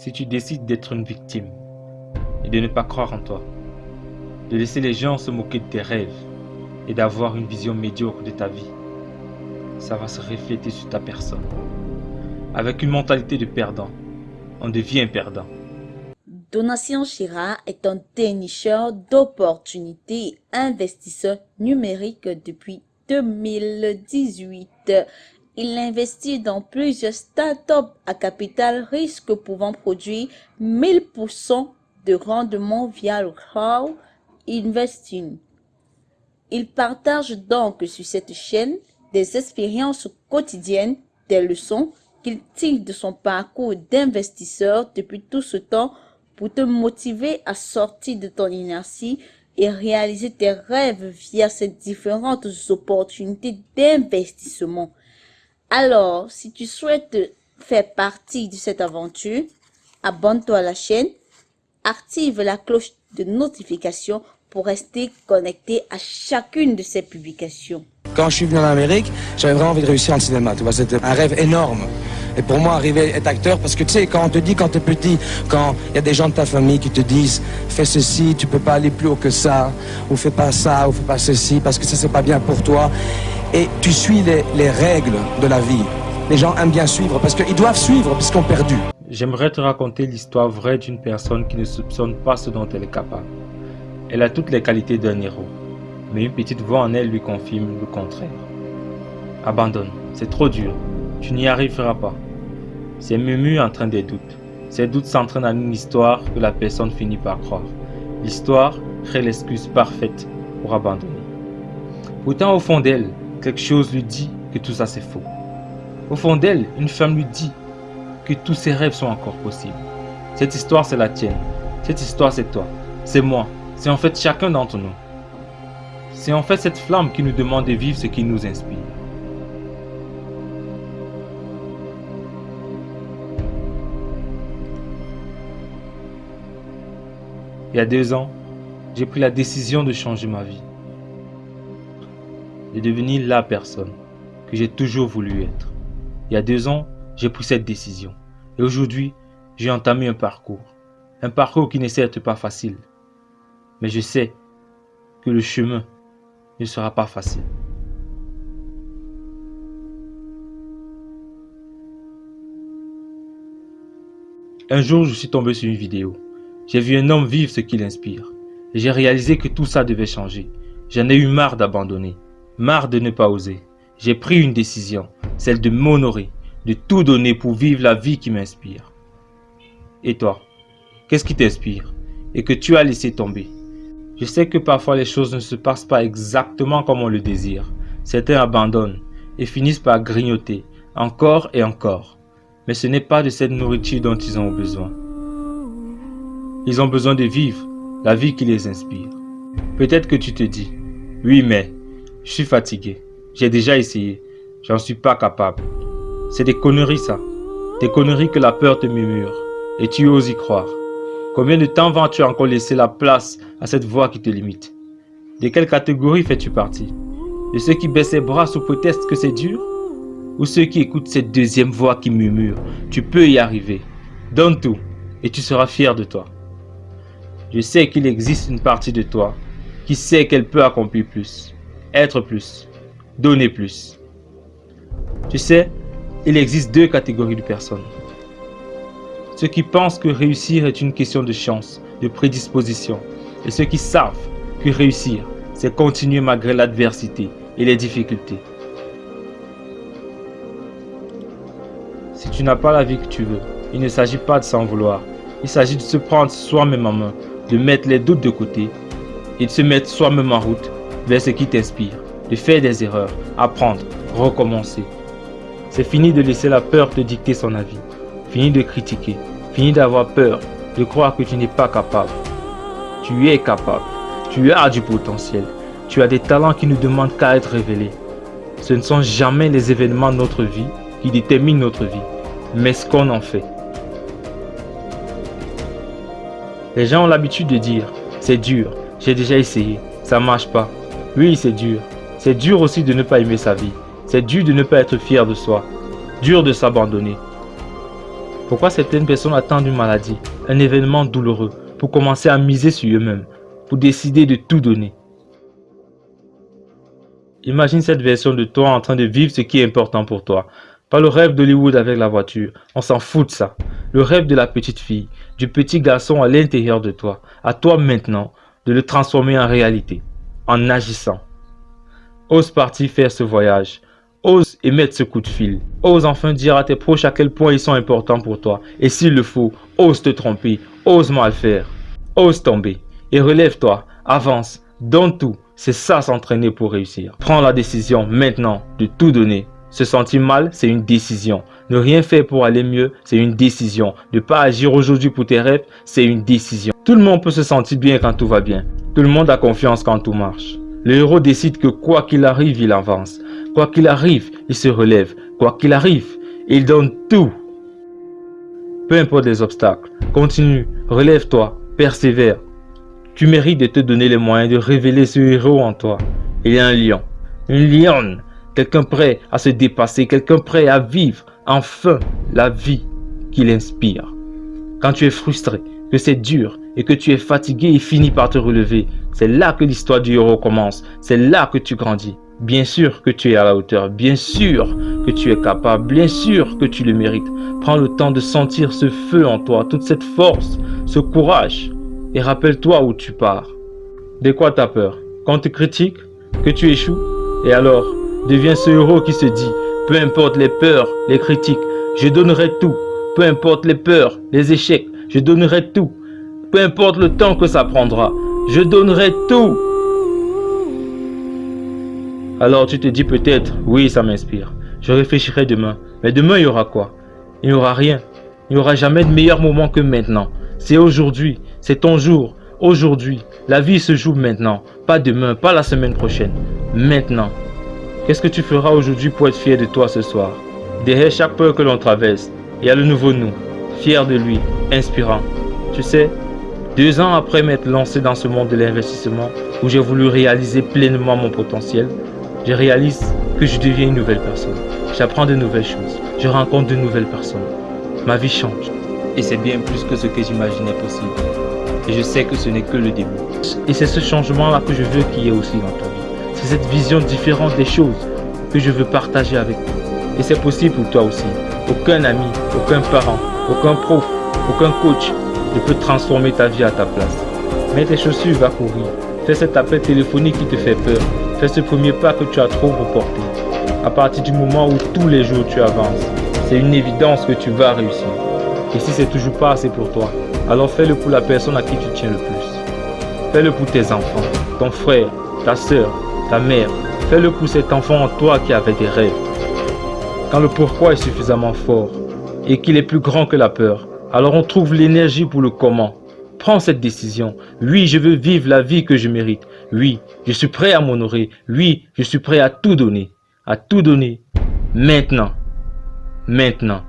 Si tu décides d'être une victime et de ne pas croire en toi, de laisser les gens se moquer de tes rêves et d'avoir une vision médiocre de ta vie, ça va se refléter sur ta personne. Avec une mentalité de perdant, on devient perdant. Donatien Chira est un dénicheur d'opportunités investisseur numérique depuis 2018. Il investit dans plusieurs startups à capital risque pouvant produire 1000% de rendement via le crowd investing. Il partage donc sur cette chaîne des expériences quotidiennes, des leçons qu'il tire de son parcours d'investisseur depuis tout ce temps pour te motiver à sortir de ton inertie et réaliser tes rêves via ces différentes opportunités d'investissement. Alors, si tu souhaites faire partie de cette aventure, abonne-toi à la chaîne, active la cloche de notification pour rester connecté à chacune de ces publications. Quand je suis venu en Amérique, j'avais vraiment envie de réussir en cinéma. Tu vois, c'était un rêve énorme. Et pour moi, arriver à être acteur, parce que tu sais, quand on te dit quand tu es petit, quand il y a des gens de ta famille qui te disent fais ceci, tu peux pas aller plus haut que ça, ou fais pas ça, ou fais pas ceci, parce que ça c'est pas bien pour toi. Et tu suis les, les règles de la vie. Les gens aiment bien suivre parce qu'ils doivent suivre parce ont perdu. J'aimerais te raconter l'histoire vraie d'une personne qui ne soupçonne pas ce dont elle est capable. Elle a toutes les qualités d'un héros, mais une petite voix en elle lui confirme le contraire. Abandonne, c'est trop dur, tu n'y arriveras pas. C'est murmure train des doutes. Ces doutes s'entraînent en une histoire que la personne finit par croire. L'histoire crée l'excuse parfaite pour abandonner. Pourtant, au fond d'elle, quelque chose lui dit que tout ça c'est faux. Au fond d'elle, une femme lui dit que tous ses rêves sont encore possibles. Cette histoire, c'est la tienne. Cette histoire, c'est toi. C'est moi. C'est en fait chacun d'entre nous. C'est en fait cette flamme qui nous demande de vivre ce qui nous inspire. Il y a deux ans, j'ai pris la décision de changer ma vie. De devenir la personne que j'ai toujours voulu être. Il y a deux ans, j'ai pris cette décision. Et aujourd'hui, j'ai entamé un parcours. Un parcours qui n'est certes pas facile. Mais je sais que le chemin ne sera pas facile. Un jour, je suis tombé sur une vidéo. J'ai vu un homme vivre ce qu'il inspire. Et j'ai réalisé que tout ça devait changer. J'en ai eu marre d'abandonner. Marre de ne pas oser. J'ai pris une décision. Celle de m'honorer. De tout donner pour vivre la vie qui m'inspire. Et toi Qu'est-ce qui t'inspire Et que tu as laissé tomber? Je sais que parfois les choses ne se passent pas exactement comme on le désire. Certains abandonnent et finissent par grignoter encore et encore. Mais ce n'est pas de cette nourriture dont ils ont besoin. Ils ont besoin de vivre la vie qui les inspire. Peut-être que tu te dis, oui mais, je suis fatigué, j'ai déjà essayé, j'en suis pas capable. C'est des conneries ça, des conneries que la peur te murmure, et tu oses y croire. Combien de temps vas-tu encore laisser la place à cette voix qui te limite? De quelle catégorie fais-tu partie? De ceux qui baissent les bras sous prétexte que c'est dur? Ou ceux qui écoutent cette deuxième voix qui murmure, tu peux y arriver. Donne tout, et tu seras fier de toi. Je sais qu'il existe une partie de toi qui sait qu'elle peut accomplir plus, être plus, donner plus. Tu sais, il existe deux catégories de personnes. Ceux qui pensent que réussir est une question de chance, de prédisposition, et ceux qui savent que réussir, c'est continuer malgré l'adversité et les difficultés. Si tu n'as pas la vie que tu veux, il ne s'agit pas de s'en vouloir, il s'agit de se prendre soi-même en main de mettre les doutes de côté et de se mettre soi-même en route vers ce qui t'inspire, de faire des erreurs, apprendre, recommencer. C'est fini de laisser la peur te dicter son avis, fini de critiquer, fini d'avoir peur, de croire que tu n'es pas capable. Tu es capable, tu as du potentiel, tu as des talents qui ne demandent qu'à être révélés. Ce ne sont jamais les événements de notre vie qui déterminent notre vie, mais ce qu'on en fait. Les gens ont l'habitude de dire, c'est dur, j'ai déjà essayé, ça marche pas. Oui, c'est dur. C'est dur aussi de ne pas aimer sa vie. C'est dur de ne pas être fier de soi. Dur de s'abandonner. Pourquoi certaines personnes attendent une maladie, un événement douloureux, pour commencer à miser sur eux-mêmes, pour décider de tout donner? Imagine cette version de toi en train de vivre ce qui est important pour toi. Pas le rêve d'Hollywood avec la voiture, on s'en fout de ça. Le rêve de la petite fille, du petit garçon à l'intérieur de toi, à toi maintenant, de le transformer en réalité, en agissant. Ose partir faire ce voyage, ose émettre ce coup de fil, ose enfin dire à tes proches à quel point ils sont importants pour toi, et s'il le faut, ose te tromper, ose mal faire, ose tomber, et relève-toi, avance, donne tout, c'est ça s'entraîner pour réussir. Prends la décision maintenant de tout donner. Se sentir mal, c'est une décision. Ne rien faire pour aller mieux, c'est une décision. Ne pas agir aujourd'hui pour tes rêves, c'est une décision. Tout le monde peut se sentir bien quand tout va bien. Tout le monde a confiance quand tout marche. Le héros décide que quoi qu'il arrive, il avance. Quoi qu'il arrive, il se relève. Quoi qu'il arrive, il donne tout. Peu importe les obstacles, continue, relève-toi, persévère. Tu mérites de te donner les moyens de révéler ce héros en toi. Il y a un lion, une lionne, quelqu'un prêt à se dépasser, quelqu'un prêt à vivre enfin la vie qu'il inspire. Quand tu es frustré, que c'est dur et que tu es fatigué et finis par te relever, c'est là que l'histoire du héros commence. C'est là que tu grandis. Bien sûr que tu es à la hauteur, bien sûr que tu es capable, bien sûr que tu le mérites. Prends le temps de sentir ce feu en toi, toute cette force, ce courage et rappelle-toi où tu pars. De quoi t'as peur? Quand tu critiques, que tu échoues? Et alors, deviens ce héros qui se dit, peu importe les peurs, les critiques, je donnerai tout. Peu importe les peurs, les échecs, je donnerai tout. Peu importe le temps que ça prendra, je donnerai tout. Alors tu te dis peut-être, oui, ça m'inspire. Je réfléchirai demain. Mais demain, il y aura quoi? Il n'y aura rien. Il n'y aura jamais de meilleur moment que maintenant. C'est aujourd'hui. C'est ton jour. Aujourd'hui. La vie se joue maintenant. Pas demain, pas la semaine prochaine. Maintenant. Qu'est-ce que tu feras aujourd'hui pour être fier de toi ce soir? Derrière chaque peur que l'on traverse, il y a le nouveau nous. Fier de lui. Inspirant. Tu sais, deux ans après m'être lancé dans ce monde de l'investissement, où j'ai voulu réaliser pleinement mon potentiel, je réalise que je deviens une nouvelle personne. J'apprends de nouvelles choses. Je rencontre de nouvelles personnes. Ma vie change. Et c'est bien plus que ce que j'imaginais possible. Et je sais que ce n'est que le début. Et c'est ce changement-là que je veux qu'il y ait aussi dans ta vie. C'est cette vision différente des choses que je veux partager avec toi. Et c'est possible pour toi aussi. Aucun ami, aucun parent, aucun prof, aucun coach ne peut transformer ta vie à ta place. Mets tes chaussures, va courir. Fais cet appel téléphonique qui te fait peur. Fais ce premier pas que tu as trop reporté. À partir du moment où tous les jours tu avances, c'est une évidence que tu vas réussir. Et si c'est toujours pas assez pour toi, alors fais-le pour la personne à qui tu tiens le plus. Fais-le pour tes enfants, ton frère, ta soeur, ta mère. Fais-le pour cet enfant en toi qui avait des rêves. Quand le pourquoi est suffisamment fort et qu'il est plus grand que la peur, alors on trouve l'énergie pour le comment. Prends cette décision. Oui, je veux vivre la vie que je mérite. Oui, je suis prêt à m'honorer. Oui, je suis prêt à tout donner. À tout donner. Maintenant. Maintenant.